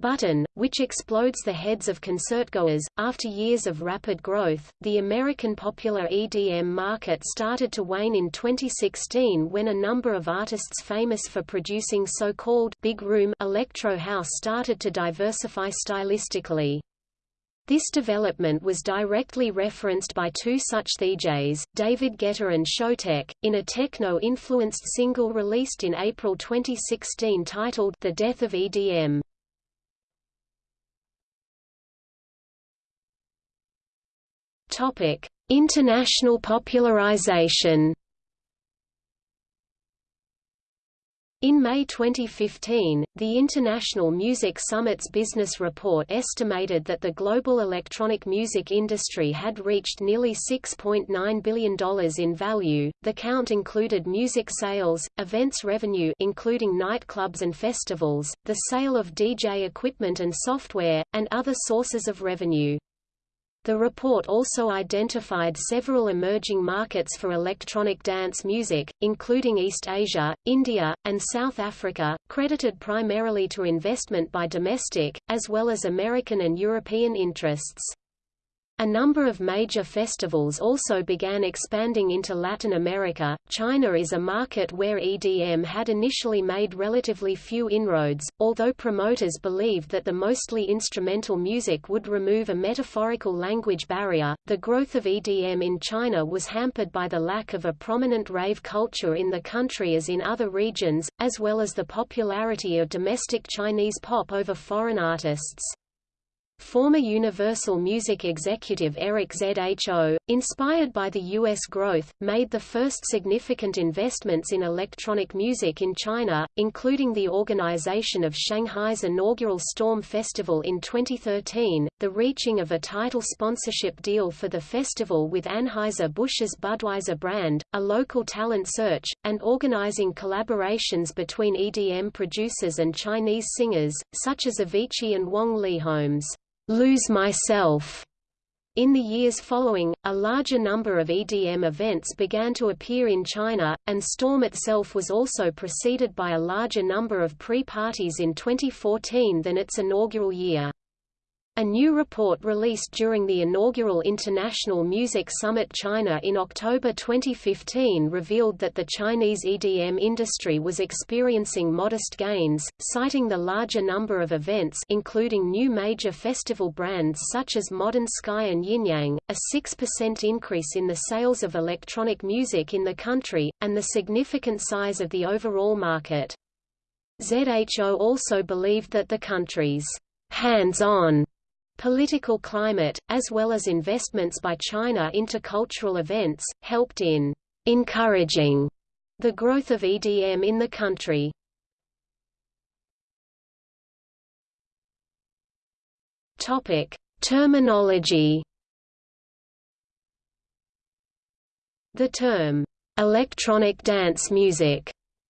button, which explodes the heads of concertgoers. After years of rapid growth, the American popular EDM market started to wane in 2016 when a number of artists famous for producing so-called big room electro house started to diversify stylistically. This development was directly referenced by two such DJs, David Guetta and Showtek, in a techno-influenced single released in April 2016 titled The Death of EDM. Topic: International popularization. In May 2015, the International Music Summit's business report estimated that the global electronic music industry had reached nearly $6.9 billion in value. The count included music sales, events revenue including nightclubs and festivals, the sale of DJ equipment and software, and other sources of revenue. The report also identified several emerging markets for electronic dance music, including East Asia, India, and South Africa, credited primarily to investment by domestic, as well as American and European interests. A number of major festivals also began expanding into Latin America. China is a market where EDM had initially made relatively few inroads, although promoters believed that the mostly instrumental music would remove a metaphorical language barrier. The growth of EDM in China was hampered by the lack of a prominent rave culture in the country as in other regions, as well as the popularity of domestic Chinese pop over foreign artists. Former Universal Music executive Eric Zho, inspired by the U.S. growth, made the first significant investments in electronic music in China, including the organization of Shanghai's inaugural Storm Festival in 2013, the reaching of a title sponsorship deal for the festival with Anheuser-Busch's Budweiser brand, a local talent search, and organizing collaborations between EDM producers and Chinese singers, such as Avicii and Wong Lee Leehom's Lose Myself. In the years following, a larger number of EDM events began to appear in China, and Storm itself was also preceded by a larger number of pre-parties in 2014 than its inaugural year. A new report released during the inaugural International Music Summit China in October 2015 revealed that the Chinese EDM industry was experiencing modest gains, citing the larger number of events including new major festival brands such as Modern Sky and Yinyang, a 6% increase in the sales of electronic music in the country, and the significant size of the overall market. ZHO also believed that the country's hands-on Political climate, as well as investments by China into cultural events, helped in encouraging the growth of EDM in the country. Topic: Terminology. The term electronic dance music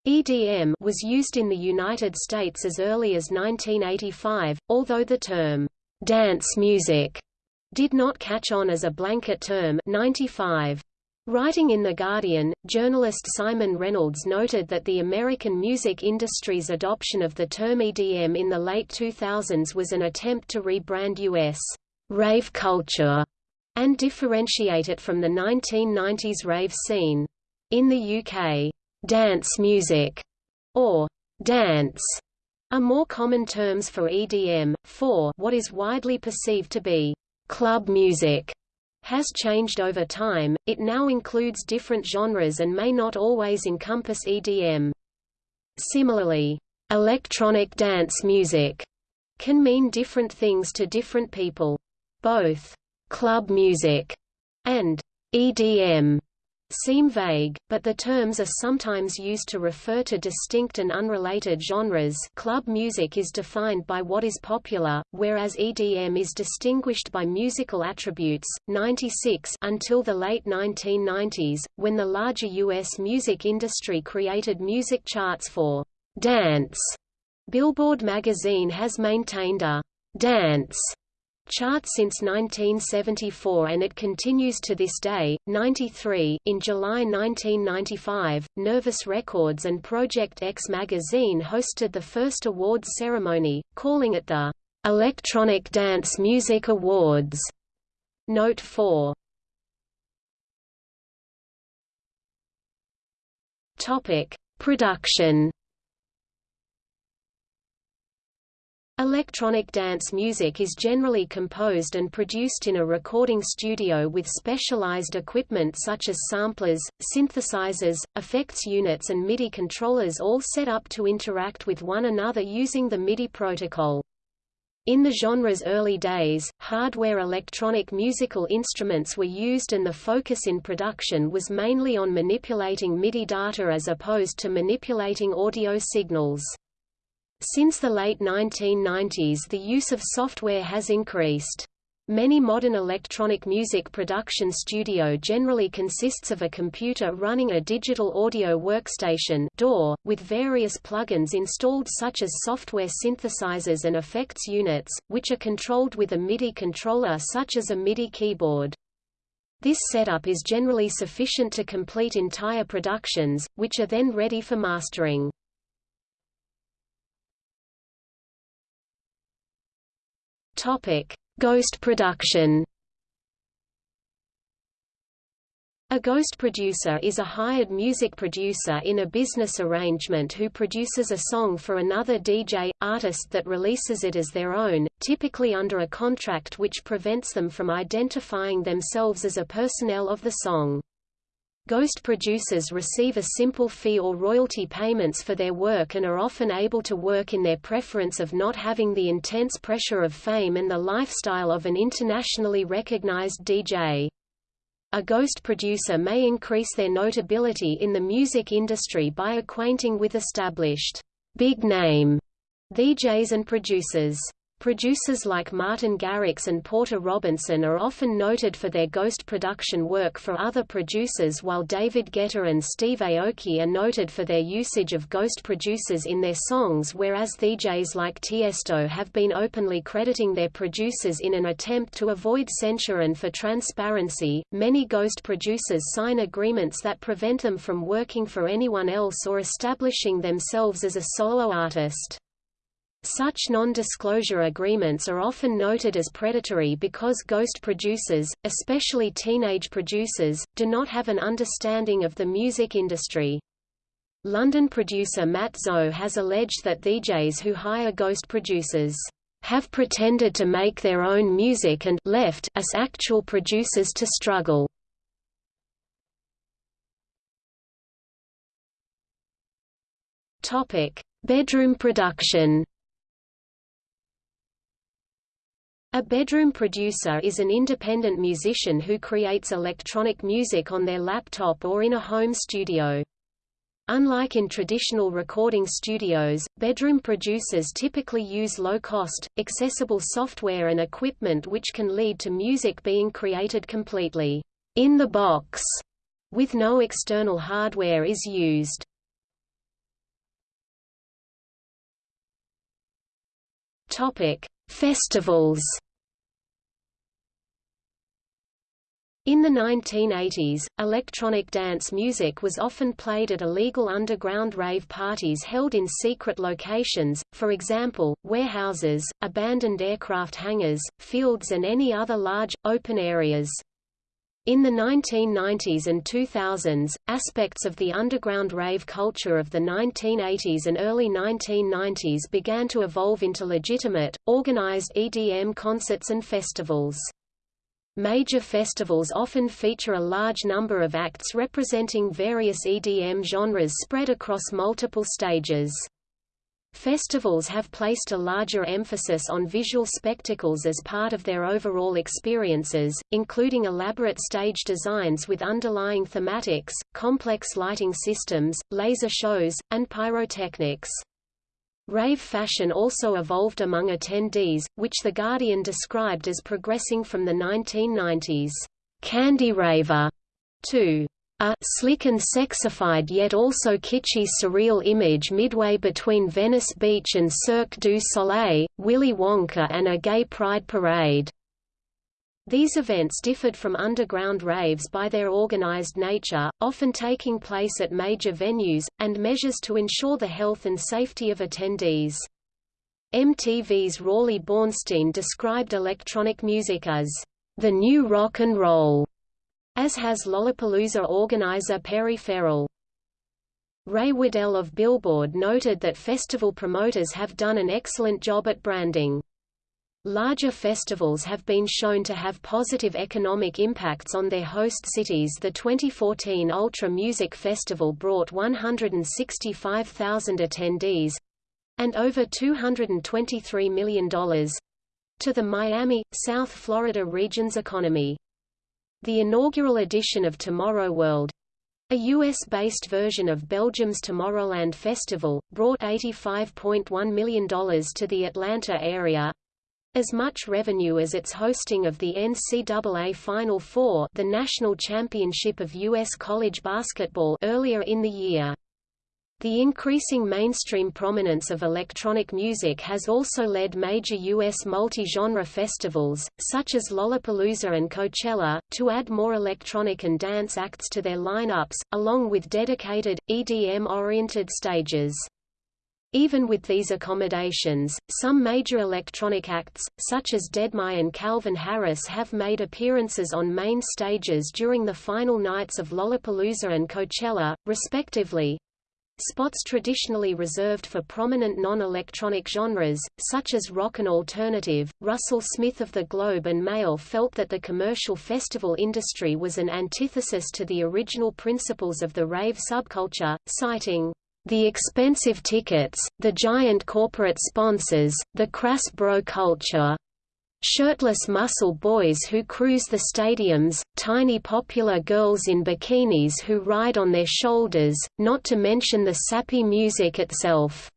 EDM was used in the United States as early as 1985, although the term dance music did not catch on as a blanket term 95. Writing in The Guardian, journalist Simon Reynolds noted that the American music industry's adoption of the term EDM in the late 2000s was an attempt to rebrand U.S. rave culture and differentiate it from the 1990s rave scene. In the UK, dance music, or dance, are more common terms for EDM, for what is widely perceived to be club music has changed over time, it now includes different genres and may not always encompass EDM. Similarly, electronic dance music can mean different things to different people. Both club music and EDM seem vague, but the terms are sometimes used to refer to distinct and unrelated genres club music is defined by what is popular, whereas EDM is distinguished by musical attributes. 96 until the late 1990s, when the larger U.S. music industry created music charts for dance. Billboard magazine has maintained a dance chart since 1974 and it continues to this day. 93 In July 1995, Nervous Records and Project X magazine hosted the first awards ceremony, calling it the Electronic Dance Music Awards. Note 4 Topic: Production Electronic dance music is generally composed and produced in a recording studio with specialized equipment such as samplers, synthesizers, effects units and MIDI controllers all set up to interact with one another using the MIDI protocol. In the genre's early days, hardware electronic musical instruments were used and the focus in production was mainly on manipulating MIDI data as opposed to manipulating audio signals. Since the late 1990s the use of software has increased. Many modern electronic music production studio generally consists of a computer running a digital audio workstation DAW, with various plugins installed such as software synthesizers and effects units, which are controlled with a MIDI controller such as a MIDI keyboard. This setup is generally sufficient to complete entire productions, which are then ready for mastering. Topic: Ghost production. A ghost producer is a hired music producer in a business arrangement who produces a song for another DJ, artist that releases it as their own, typically under a contract which prevents them from identifying themselves as a personnel of the song. Ghost producers receive a simple fee or royalty payments for their work and are often able to work in their preference of not having the intense pressure of fame and the lifestyle of an internationally recognized DJ. A ghost producer may increase their notability in the music industry by acquainting with established, big-name DJs and producers. Producers like Martin Garrix and Porter Robinson are often noted for their ghost production work for other producers while David Guetta and Steve Aoki are noted for their usage of ghost producers in their songs whereas DJs like Tiesto have been openly crediting their producers in an attempt to avoid censure and for transparency. Many ghost producers sign agreements that prevent them from working for anyone else or establishing themselves as a solo artist. Such non-disclosure agreements are often noted as predatory because ghost producers, especially teenage producers, do not have an understanding of the music industry. London producer Matt Zo has alleged that DJs who hire ghost producers have pretended to make their own music and left us actual producers to struggle. Topic: Bedroom production. A bedroom producer is an independent musician who creates electronic music on their laptop or in a home studio. Unlike in traditional recording studios, bedroom producers typically use low-cost, accessible software and equipment which can lead to music being created completely in the box, with no external hardware is used. Topic: Festivals In the 1980s, electronic dance music was often played at illegal underground rave parties held in secret locations, for example, warehouses, abandoned aircraft hangars, fields and any other large, open areas. In the 1990s and 2000s, aspects of the underground rave culture of the 1980s and early 1990s began to evolve into legitimate, organized EDM concerts and festivals. Major festivals often feature a large number of acts representing various EDM genres spread across multiple stages. Festivals have placed a larger emphasis on visual spectacles as part of their overall experiences, including elaborate stage designs with underlying thematics, complex lighting systems, laser shows, and pyrotechnics. Rave fashion also evolved among attendees, which The Guardian described as progressing from the 1990s candy raver to a slick and sexified yet also kitschy surreal image midway between Venice Beach and Cirque du Soleil, Willy Wonka and a gay pride parade. These events differed from underground raves by their organized nature, often taking place at major venues, and measures to ensure the health and safety of attendees. MTV's Rawley Bornstein described electronic music as the new rock and roll, as has Lollapalooza organizer Perry Farrell. Ray Waddell of Billboard noted that festival promoters have done an excellent job at branding. Larger festivals have been shown to have positive economic impacts on their host cities. The 2014 Ultra Music Festival brought 165,000 attendees and over $223 million to the Miami, South Florida region's economy. The inaugural edition of Tomorrow World, a US-based version of Belgium's Tomorrowland Festival, brought $85.1 million to the Atlanta area, as much revenue as its hosting of the NCAA Final Four the national championship of U.S. college basketball earlier in the year. The increasing mainstream prominence of electronic music has also led major U.S. multi-genre festivals, such as Lollapalooza and Coachella, to add more electronic and dance acts to their lineups, along with dedicated, EDM-oriented stages. Even with these accommodations, some major electronic acts, such as Deadmau and Calvin Harris have made appearances on main stages during the final nights of Lollapalooza and Coachella, respectively. Spots traditionally reserved for prominent non-electronic genres, such as rock and alternative, Russell Smith of the Globe and Mail felt that the commercial festival industry was an antithesis to the original principles of the rave subculture, citing the expensive tickets, the giant corporate sponsors, the crass bro culture. Shirtless muscle boys who cruise the stadiums, tiny popular girls in bikinis who ride on their shoulders, not to mention the sappy music itself.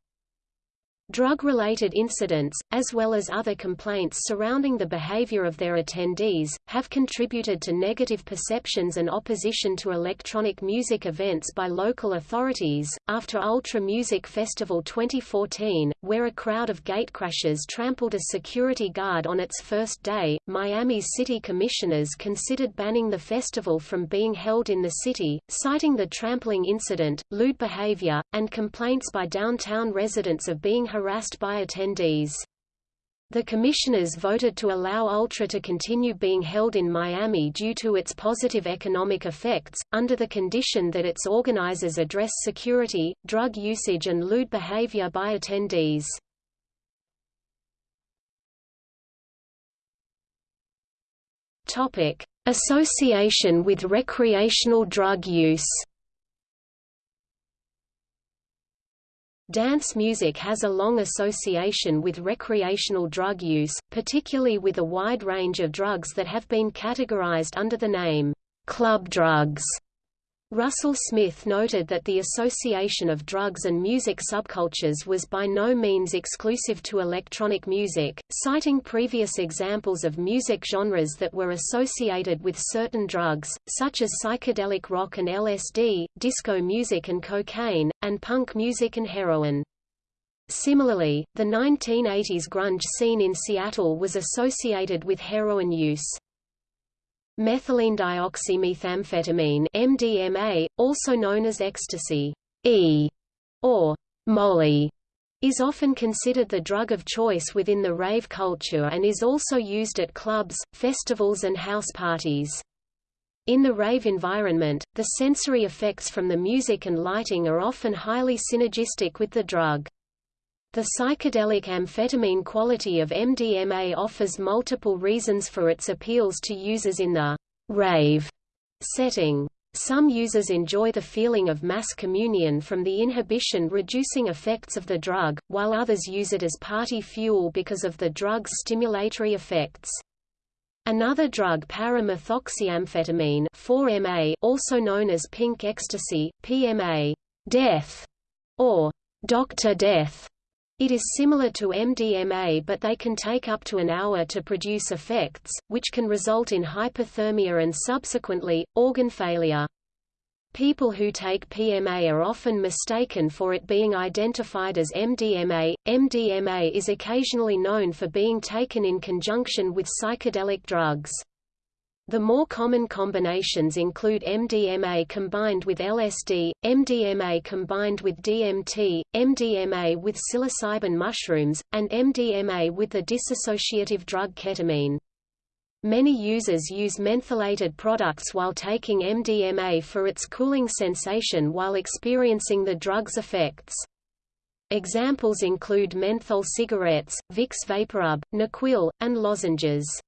Drug-related incidents, as well as other complaints surrounding the behavior of their attendees, have contributed to negative perceptions and opposition to electronic music events by local authorities. After Ultra Music Festival 2014, where a crowd of gatecrashers trampled a security guard on its first day, Miami's city commissioners considered banning the festival from being held in the city, citing the trampling incident, lewd behavior, and complaints by downtown residents of being harassed harassed by attendees. The commissioners voted to allow Ultra to continue being held in Miami due to its positive economic effects, under the condition that its organizers address security, drug usage and lewd behavior by attendees. Topic: Association with recreational drug use Dance music has a long association with recreational drug use, particularly with a wide range of drugs that have been categorized under the name, club drugs. Russell Smith noted that the association of drugs and music subcultures was by no means exclusive to electronic music, citing previous examples of music genres that were associated with certain drugs, such as psychedelic rock and LSD, disco music and cocaine, and punk music and heroin. Similarly, the 1980s grunge scene in Seattle was associated with heroin use. Methylene dioxymethamphetamine MDMA, also known as ecstasy E, or Molly, is often considered the drug of choice within the rave culture and is also used at clubs, festivals and house parties. In the rave environment, the sensory effects from the music and lighting are often highly synergistic with the drug. The psychedelic amphetamine quality of MDMA offers multiple reasons for its appeals to users in the rave setting. Some users enjoy the feeling of mass communion from the inhibition-reducing effects of the drug, while others use it as party fuel because of the drug's stimulatory effects. Another drug para-methoxyamphetamine 4-MA, also known as pink ecstasy, PMA, death, or Dr. Death, it is similar to MDMA but they can take up to an hour to produce effects, which can result in hypothermia and subsequently, organ failure. People who take PMA are often mistaken for it being identified as MDMA. MDMA is occasionally known for being taken in conjunction with psychedelic drugs. The more common combinations include MDMA combined with LSD, MDMA combined with DMT, MDMA with psilocybin mushrooms, and MDMA with the dissociative drug ketamine. Many users use mentholated products while taking MDMA for its cooling sensation while experiencing the drug's effects. Examples include menthol cigarettes, Vicks VapoRub, NyQuil, and lozenges.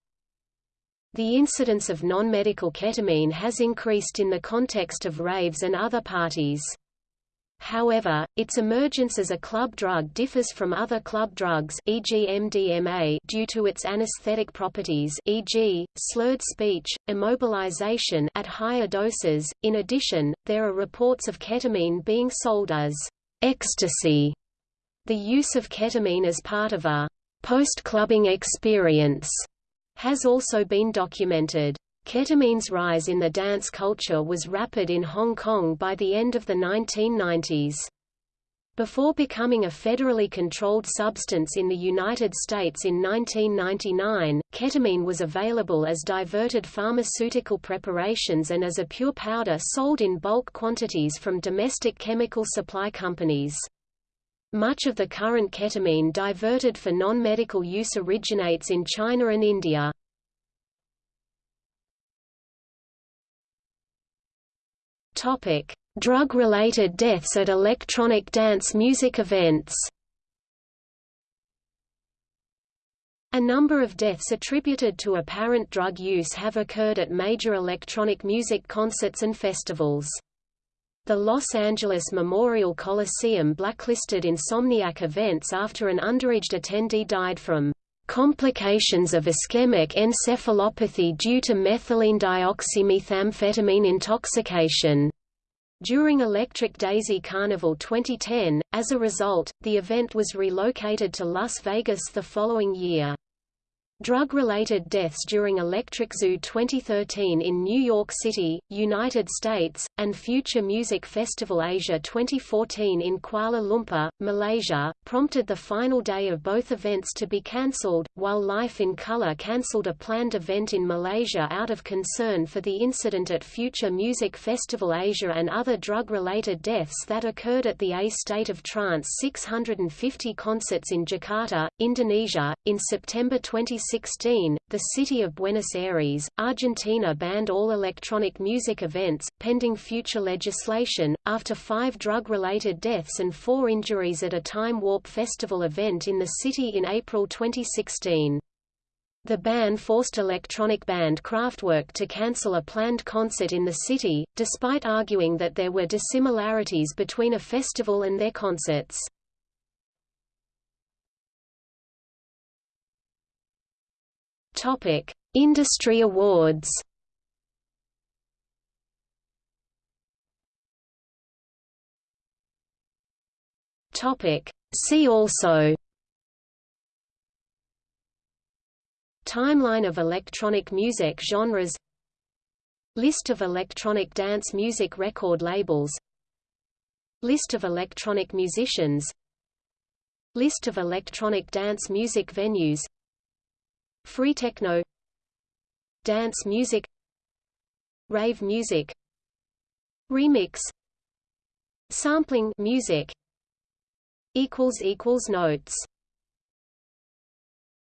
The incidence of non-medical ketamine has increased in the context of raves and other parties. However, its emergence as a club drug differs from other club drugs e.g. MDMA due to its anesthetic properties e.g., slurred speech, immobilization at higher doses. In addition, there are reports of ketamine being sold as ecstasy. The use of ketamine as part of a post-clubbing experience has also been documented. Ketamine's rise in the dance culture was rapid in Hong Kong by the end of the 1990s. Before becoming a federally controlled substance in the United States in 1999, ketamine was available as diverted pharmaceutical preparations and as a pure powder sold in bulk quantities from domestic chemical supply companies. Much of the current ketamine diverted for non-medical use originates in China and India. Drug-related deaths at electronic dance music events A number of deaths attributed to apparent drug use have occurred at major electronic music concerts and festivals. The Los Angeles Memorial Coliseum blacklisted insomniac events after an underage attendee died from complications of ischemic encephalopathy due to methylene dioxymethamphetamine intoxication during Electric Daisy Carnival 2010. As a result, the event was relocated to Las Vegas the following year. Drug-related deaths during Electric Zoo 2013 in New York City, United States, and Future Music Festival Asia 2014 in Kuala Lumpur, Malaysia, prompted the final day of both events to be cancelled, while Life in Color cancelled a planned event in Malaysia out of concern for the incident at Future Music Festival Asia and other drug-related deaths that occurred at the A State of Trance 650 concerts in Jakarta, Indonesia, in September 2016 2016, the city of Buenos Aires, Argentina banned all electronic music events, pending future legislation, after five drug-related deaths and four injuries at a Time Warp Festival event in the city in April 2016. The ban forced electronic band Kraftwerk to cancel a planned concert in the city, despite arguing that there were dissimilarities between a festival and their concerts. Topic: Industry awards. Topic: See also. Timeline of electronic music genres List of electronic dance music record labels List of electronic musicians List of electronic dance music venues Free tekno Dance music Rave music Remix Sampling music equals equals notes